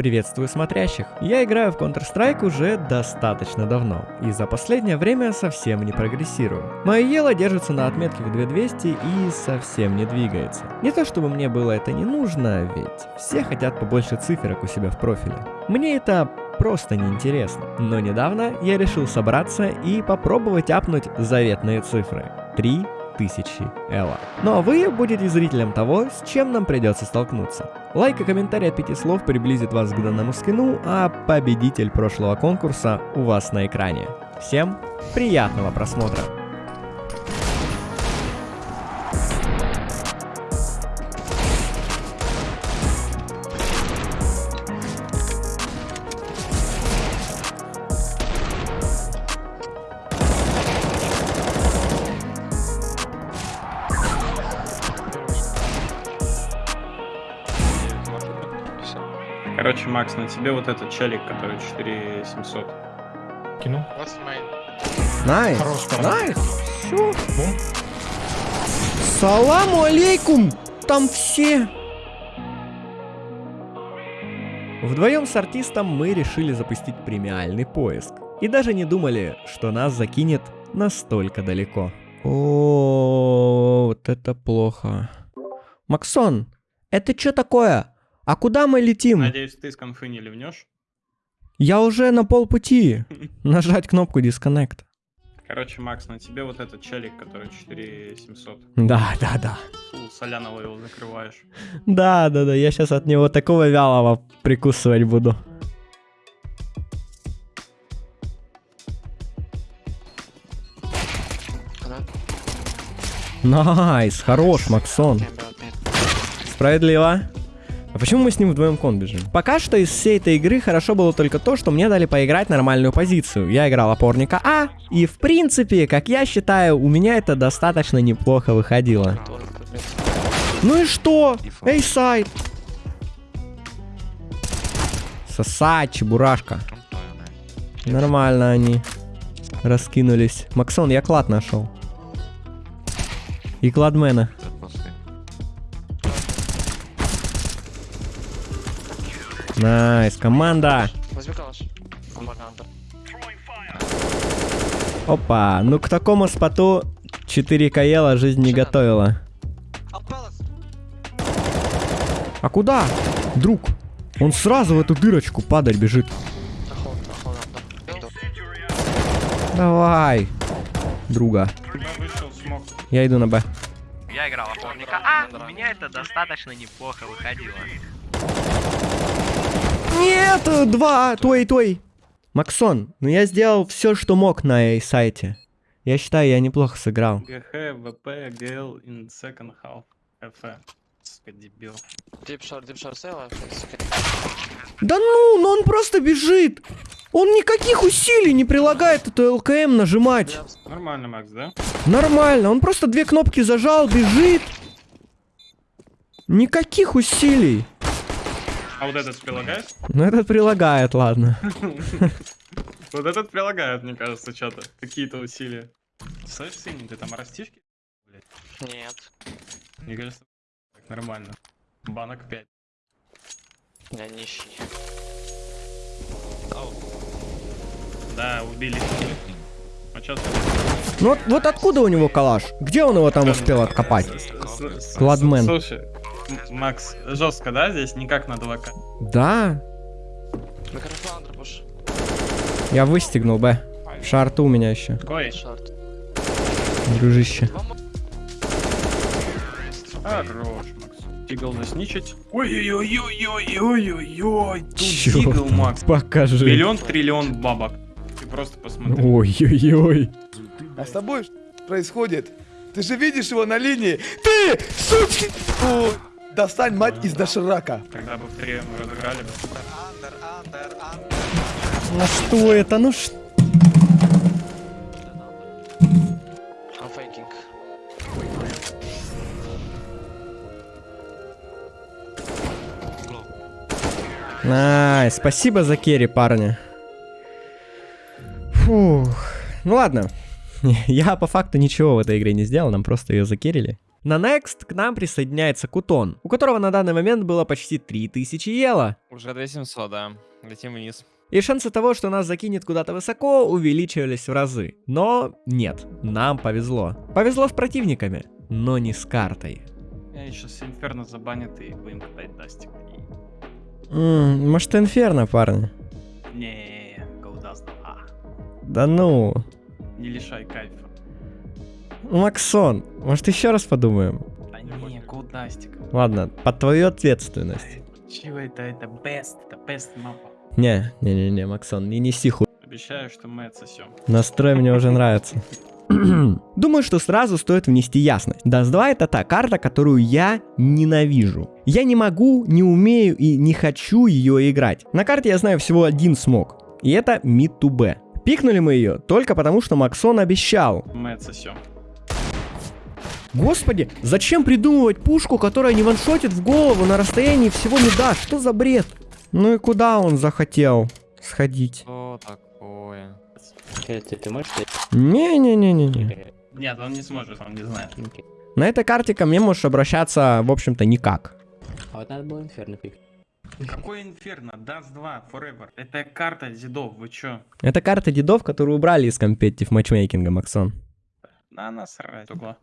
Приветствую смотрящих. Я играю в Counter-Strike уже достаточно давно, и за последнее время совсем не прогрессирую. Мое ело держится на отметке в 2200 и совсем не двигается. Не то чтобы мне было это не нужно, ведь все хотят побольше циферок у себя в профиле. Мне это просто неинтересно. Но недавно я решил собраться и попробовать апнуть заветные цифры. 3 тысячи Элла. Ну а вы будете зрителем того, с чем нам придется столкнуться. Лайк и комментарий от пяти слов приблизит вас к данному скину, а победитель прошлого конкурса у вас на экране. Всем приятного просмотра! Макс, на тебе вот этот челик, который 4700. Кину. Nice! Nice! Все! Бум. Саламу алейкум! Там все! Вдвоем с артистом мы решили запустить премиальный поиск. И даже не думали, что нас закинет настолько далеко. О, вот это плохо. Максон, это что такое? А куда мы летим? Надеюсь, ты с конфы не ливнешь. Я уже на полпути. Нажать кнопку Disconnect. Короче, Макс, на тебе вот этот челик, который 4700. Да, да, да. Фу, соляного его закрываешь. Да, да, да, я сейчас от него такого вялого прикусывать буду. Nice, хорош, Максон. Справедливо. А почему мы с ним вдвоем con бежим? Пока что из всей этой игры хорошо было только то, что мне дали поиграть нормальную позицию. Я играл опорника А, и в принципе, как я считаю, у меня это достаточно неплохо выходило. Ну и что? A site! Соса, чебурашка. Нормально они раскинулись. Максон, я клад нашел. И кладмена. Nice, команда. Возьми калаш. Команда. Опа, ну к такому spot у 4к эло жизнь не готовила. А куда? Друг, он сразу в эту дырочку падать бежит. Давай, друга. Я иду на Б. Я играл опорника. А, у меня это достаточно неплохо выходило. Нет, два, твой, твой. Максон, ну я сделал все, что мог на эй сайте. Я считаю, я неплохо сыграл. ГХ, ВП, ГЛ in second half. Ф. Сука, дебил. Дипшар, дипшар, сейла. Да ну, ну он просто бежит. Он никаких усилий не прилагает эту ЛКМ нажимать. Нормально, Макс, да? Нормально, он просто две кнопки зажал, бежит. Никаких усилий. А вот этот прилагает? Ну этот прилагает, ладно. Вот этот прилагает, мне кажется, что-то. Какие-то усилия. Слышь, синий, ты там растишки? Нет. Мне кажется, так нормально. Банок 5. Я нищий. Да, убили. А чё ты? Ну вот, вот откуда у него калаш? Где он его там успел откопать? Кладмен. Слушай, Макс, жестко, да, здесь никак на 2К? Да, пуш. я выстегнул, Б. Шарты у меня еще, Какой? Шарт. дружище. Хорош, Макс. Тигл засничить. Ой-ой-ой-ой-ой-ой-ой. Тигл? Макс. Покажи. Миллион триллион бабок. Ты просто посмотри. Ой-ой-ой. А с тобой что происходит? Ты же видишь его на линии. Ты, сучки! Ой, Достань мать из доширака. Когда бы втроем разыграли бы. Ну что это? Ну что? I'm faking. Ай, спасибо за керри, парни. Фух. Ну ладно. Я по факту ничего в этой игре не сделал, нам просто ее закерили. На Next к нам присоединяется Кутон, у которого на данный момент было почти 3000 ела. Уже 2700, да. Летим вниз. И шансы того, что нас закинет куда-то высоко, увеличивались в разы. Но нет, нам повезло. Повезло с противниками, но не с картой. Я сейчас Инферно забанят и будем катать Дастик. может Инферно, парни? Не, Голдаст, а. Да ну. Не лишай кайфа. Максон, может еще раз подумаем? Да не, Голдастик. Ладно, под твою ответственность. Чего это? Это best, это best мапа. Не, не-не-не, Максон, не неси хуй. Обещаю, что мы отсосем. Настрой мне уже нравится. Думаю, что сразу стоит внести ясность. Dust 2 это та карта, которую я ненавижу. Я не могу, не умею и не хочу ее играть. На карте я знаю всего один смог. И это mid to B. Пикнули мы ее только потому, что Максон обещал. Мы отсосем. Господи, зачем придумывать пушку, которая не ваншотит в голову на расстоянии всего мида? Что за бред? Ну и куда он захотел сходить? Что такое? Ты, ты можешь Не-не-не-не-не. Нет, он не сможет, он не знает. На этой карте ко мне можешь обращаться, в общем-то, никак. А вот надо было инферно пик. Какой Inferno? Dust 2 forever. Это карта дедов, вы чё? Это карта дедов, которую убрали из competitive matchmaking а, Максон. На насрать, угла.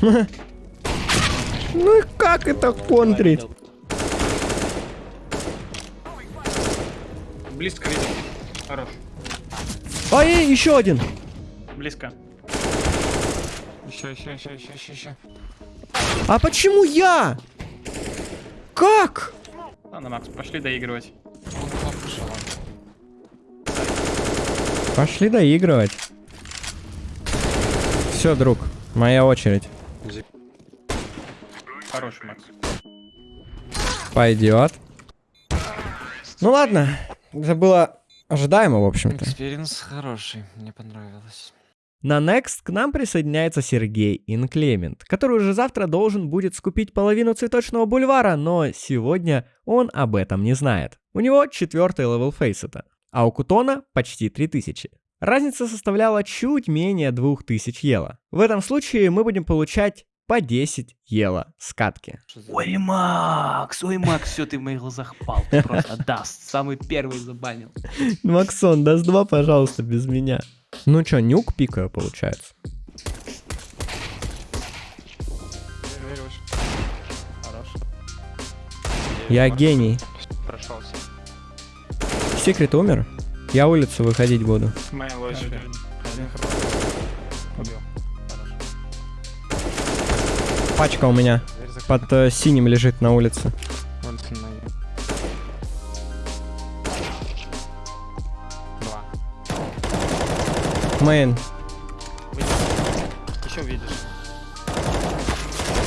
Ну и как это контрить? Близко видел. Хорош. Ой, еще один. Близко. Еще, еще, еще, еще, еще, еще. А почему я? Как? Ладно, Макс, пошли доигрывать. Пошли доигрывать. Все, друг, моя очередь. Хороший, Макс. Пойдет. Ну ладно, это было ожидаемо, в общем-то. Experience хороший, мне понравилось. На next к нам присоединяется Сергей Инклемент, который уже завтра должен будет скупить половину цветочного бульвара, но сегодня он об этом не знает. У него четвертый level Faceit а, а у Кутона почти 3000. Разница составляла чуть менее 2000 эло. В этом случае мы будем получать по 10 эло с катки. Что Ой, Макс, ой, Макс, все, ты в моих глазах пал. Ты просто Dust. Самый первый забанил. Максон, даст два, пожалуйста, без меня. Ну чё, нюк пикаю, получается. Хорош. Я гений. Прошелся. Секрет умер? Я улицу выходить буду. Моя. Убил. Хорош. Пачка у меня под э, синим лежит на улице. Вон с ноги. Два. Main. Еще увидишь.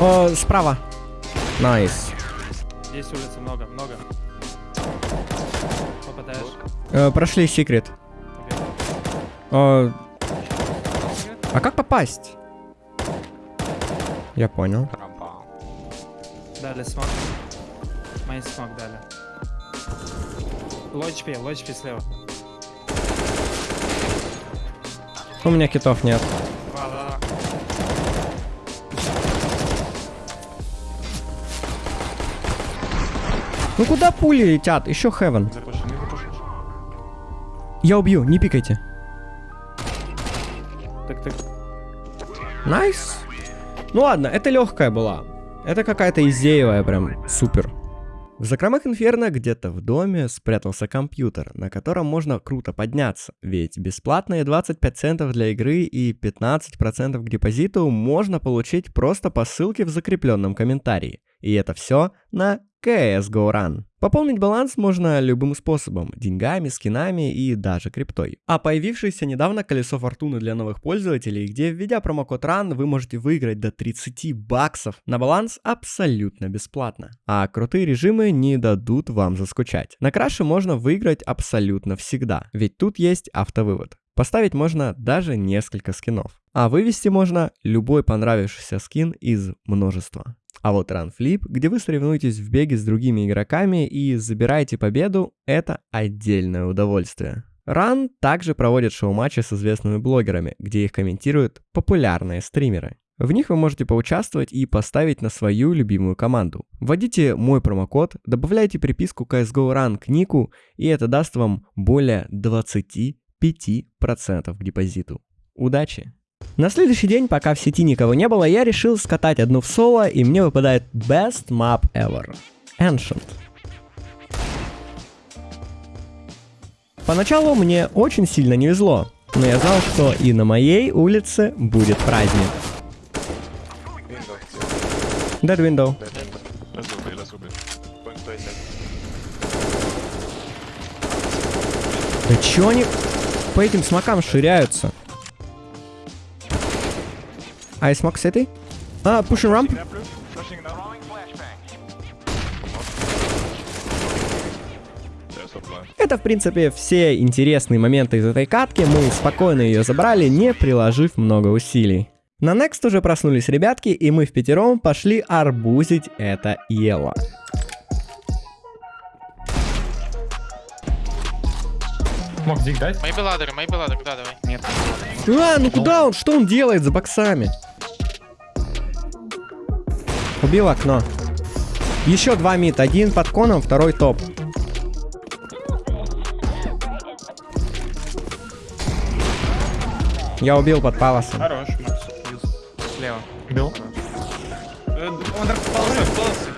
О, справа. Nice. Здесь улицы много, много. Э, прошли секрет. Э, а как попасть? Я понял. Дали смог. Майн смог дали. Лочпи, лочпи слева. У меня китов нет. Ну куда пули летят? Еще Хевен. Я убью, не пикайте. Так, так. Nice. Ну ладно, это легкая была. Это какая-то easy евая прям супер. В закромах Инферно где-то в доме спрятался компьютер, на котором можно круто подняться, ведь бесплатные 25 центов для игры и 15% к депозиту можно получить просто по ссылке в закрепленном комментарии. И это все на CSGO Run. Пополнить баланс можно любым способом, деньгами, скинами и даже криптой. А появившееся недавно колесо фортуны для новых пользователей, где введя промокод RUN вы можете выиграть до 30 баксов на баланс абсолютно бесплатно. А крутые режимы не дадут вам заскучать. На crash е можно выиграть абсолютно всегда, ведь тут есть автовывод. Поставить можно даже несколько скинов. А вывести можно любой понравившийся скин из множества. А вот Run Flip, где вы соревнуетесь в беге с другими игроками и забираете победу, это отдельное удовольствие. Run также проводит шоу-матчи с известными блогерами, где их комментируют популярные стримеры. В них вы можете поучаствовать и поставить на свою любимую команду. Вводите мой промокод, добавляйте приписку CSGO Run к нику, и это даст вам более 25% к депозиту. Удачи! На следующий день, пока в сети никого не было, я решил скатать одну в соло, и мне выпадает Best Map Ever. Ancient. Поначалу мне очень сильно не везло, но я знал, что и на моей улице будет праздник. Dead window. Да чё они по этим смокам ширяются? I smoke city? А, pushing ramp? Это, в принципе, все интересные моменты из этой катки. Мы спокойно ее забрали, не приложив много усилий. На Next уже проснулись ребятки, и мы в пятером пошли арбузить это ело. Мог дик дать? Maybe ladder, да, давай. Нет. А, ну куда он? Что он делает за боксами? Убил окно. Еще два мид. Один под коном, второй топ. Я убил под паласом. Хорош, Макс. Слева. Бил. Э, Он полосы.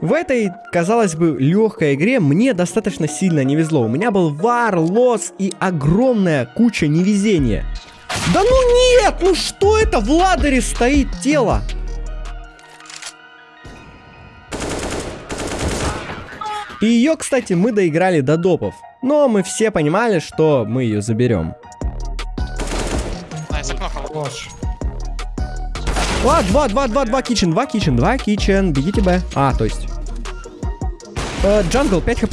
В этой, казалось бы, легкой игре мне достаточно сильно не везло. У меня был вар, лос и огромная куча невезения. Да ну нет! Ну что это? В ладере стоит тело. И ее, кстати, мы доиграли до допов. Но мы все понимали, что мы ее заберем. А, два, два, два, два кичен, два кичен, два кичен. Бегите Б. А, то есть. Э, Джангл, 5 хп.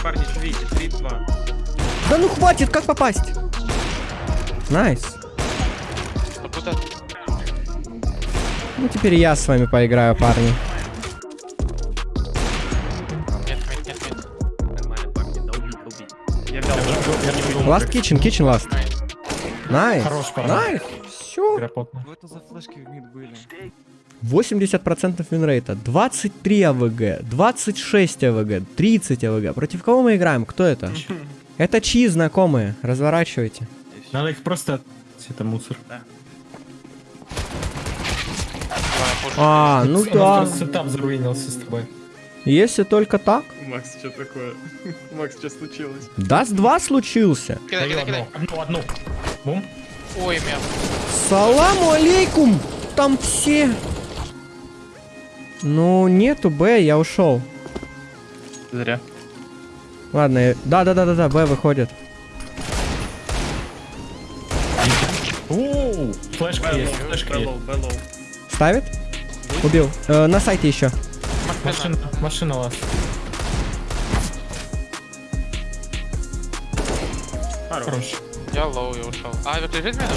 Парни, видите? 3-2. Да ну хватит, как попасть? Nice. Ну теперь я с вами поиграю, парни. Last kitchen, kitchen last. Nice. Nice. Все. Игра потная. 80% winrate а, 23 avg, 26 avg, 30 avg. Против кого мы играем? Кто это? Это чьи знакомые? Разворачивайте. Надо их просто... Это мусор. А, ну да. просто setup заруинился с тобой. Если только так. Макс, что такое? Макс, что случилось? Dust 2 случился. Кидай, кидай, одну. кидай. Одну, одну. Бум. Ой, мяу. Саламу алейкум! Там все. Ну, нету Б, я ушел. Зря. Ладно, я- да-да-да-да-да, Б выходит. Флешка есть, флешка есть. Ставит? Убил. Э, на сайте еще. Машина, машина last. Хорош. Хорош. Я low, я ушел. А, авик лежит рядом?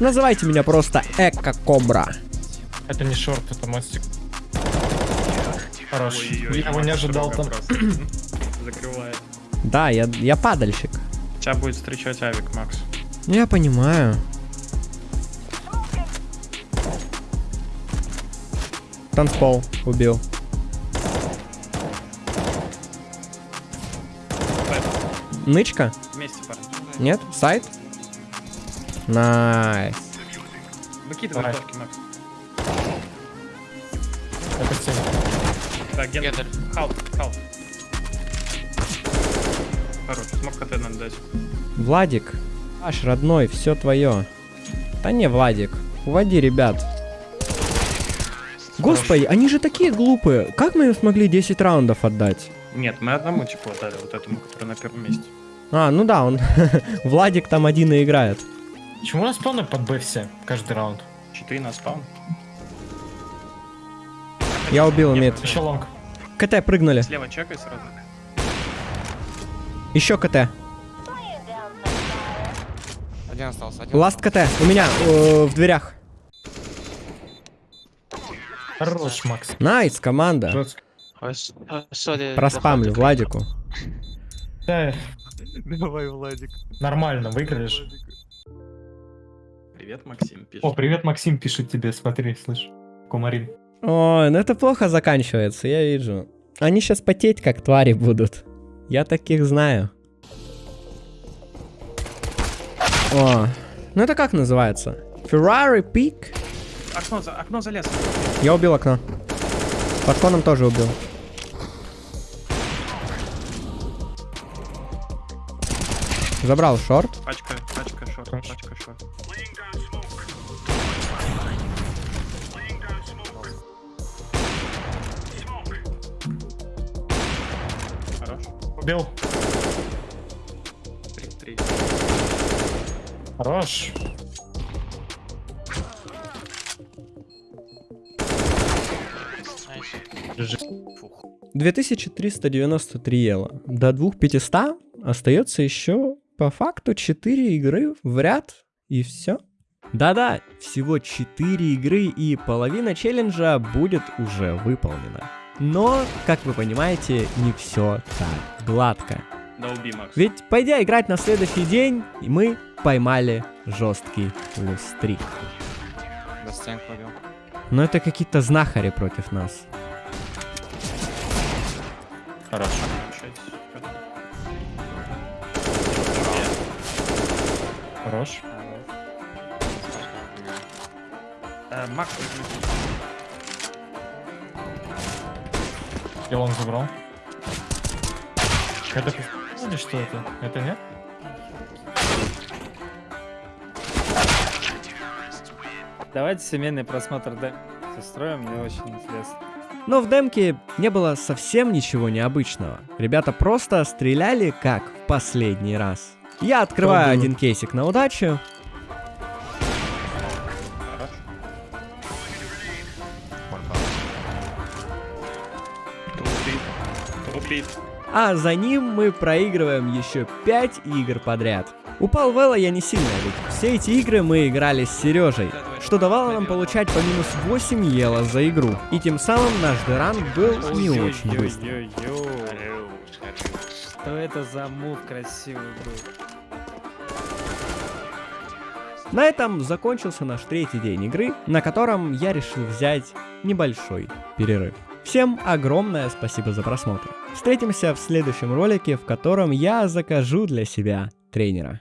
Называйте меня просто Эко Кобра. Это не шорт, это мостик. Хорош. Ой-ой-ой, Я его не ожидал там. Закрывает. Да, я, я падальщик. Тебя будет встречать авик, Макс. Ну, Я понимаю. Танцпол убил. Нычка? Вместе, парни. Нет? Сайт? Nice. Выкидывай фотки, Макс. Это цель. Так, ген. Гендер. Help, help. Хорош, smoke КТ надо дать. Владик, аж родной, все твое. Да не, Владик, уводи ребят. Господи, они же такие глупые. Как мы им смогли 10 раундов отдать? Нет, мы одному типу отдали, вот этому, который на первом месте. А, ну да, он... Владик там один и играет. Почему у нас спавны под Б все? Каждый раунд. 4 на spawn. Я убил mid. Еще long. КТ прыгнули. Слева чекай сразу. Еще КТ. Один остался, один last КТ. У меня э, в дверях. Хорош, Макс. Nice, команда. Э. Проспамлю Владику. Да, Давай, Владик. нормально, выиграешь. Привет, Максим, пишет. О, привет, Максим пишет тебе, смотри, слышь. Кумарин. Ой, ну это плохо заканчивается, я вижу. Они сейчас потеть как твари будут. Я таких знаю. О, ну это как называется? Ferrari Peak? Окно, за, окно залез. Я убил окно. Под коном тоже убил. Забрал шорт. Пачка, пачка, шорт, пачка, шорт. Убил. Три, три. Хорош. Nice. 2393 elo. До 2500 остается еще по факту 4 игры в ряд и все. Да-да, всего 4 игры и половина челленджа будет уже выполнена. Но, как вы понимаете, не все так гладко. Да уби, Макс. Ведь пойдя играть на следующий день, мы поймали жесткий лустрик. Но это какие-то знахари против нас. Хорош. Шесть. Хорош. Э, Макс, Он забрал. Это или что это? Это нет? Давайте семейный просмотр да, устроим, мне очень интересно. Но в демке не было совсем ничего необычного. Ребята просто стреляли как в последний раз. Я открываю один кейсик на удачу. А за ним мы проигрываем еще 5 игр подряд. Упал Вэлла я не сильно, ведь все эти игры мы играли с Сережей, что давало нам получать по минус 8 ела за игру. И тем самым наш деран был не очень быстрый. Что это за мув красивый был? На этом закончился наш третий день игры, на котором я решил взять небольшой перерыв. Всем огромное спасибо за просмотр. Встретимся в следующем ролике, в котором я закажу для себя тренера.